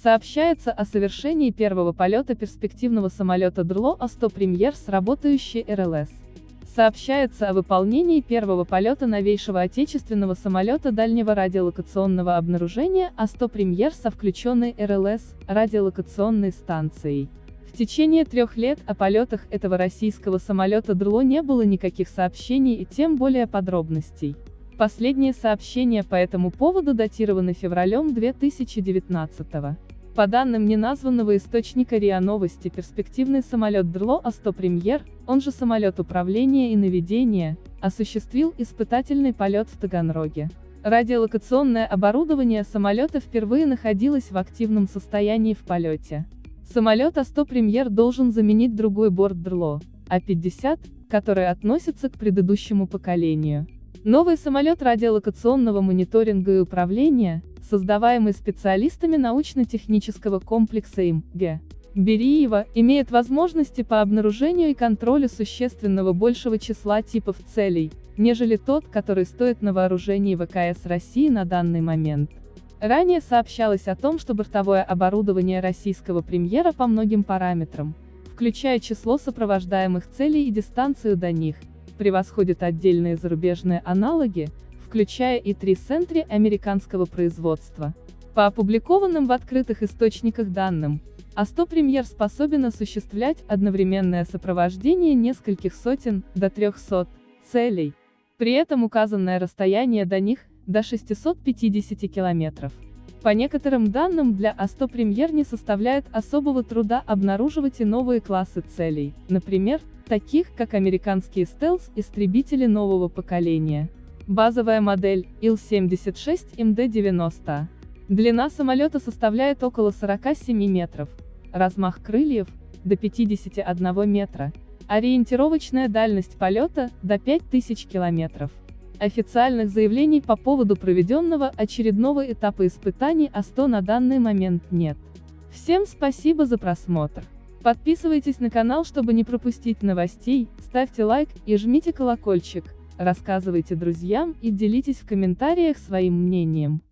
Сообщается о совершении первого полета перспективного самолета ДРЛО А-100 Премьер с работающей РЛС. Сообщается о выполнении первого полета новейшего отечественного самолета дальнего радиолокационного обнаружения А-100 Премьер со включенной РЛС, радиолокационной станцией. В течение трех лет о полетах этого российского самолета ДРЛО не было никаких сообщений и тем более подробностей. Последние сообщения по этому поводу датированы февралем 2019 года. По данным неназванного источника РИА Новости, перспективный самолет ДРЛО А-100 Премьер, он же самолет управления и наведения, осуществил испытательный полет в Таганроге. Радиолокационное оборудование самолета впервые находилось в активном состоянии в полете. Самолет А-100 Премьер должен заменить другой борт ДРЛО, А-50, который относится к предыдущему поколению. Новый самолет радиолокационного мониторинга и управления, создаваемый специалистами научно-технического комплекса им, Г. Бериева, имеет возможности по обнаружению и контролю существенно большего числа типов целей, нежели тот, который стоит на вооружении ВКС России на данный момент. Ранее сообщалось о том, что бортовое оборудование российского премьера по многим параметрам, включая число сопровождаемых целей и дистанцию до них, превосходит отдельные зарубежные аналоги, включая и три центри американского производства. По опубликованным в открытых источниках данным, А100 премьер способен осуществлять одновременное сопровождение нескольких сотен, до 300, целей. При этом указанное расстояние до них, до 650 километров. По некоторым данным для А100 премьер не составляет особого труда обнаруживать и новые классы целей, например, таких как американские стелс-истребители нового поколения. Базовая модель Ил-76МД-90. Длина самолета составляет около 47 метров, размах крыльев – до 51 метра, ориентировочная дальность полета – до 5000 километров. Официальных заявлений по поводу проведенного очередного этапа испытаний А100 на данный момент нет. Всем спасибо за просмотр. Подписывайтесь на канал, чтобы не пропустить новостей, ставьте лайк и жмите колокольчик рассказывайте друзьям и делитесь в комментариях своим мнением.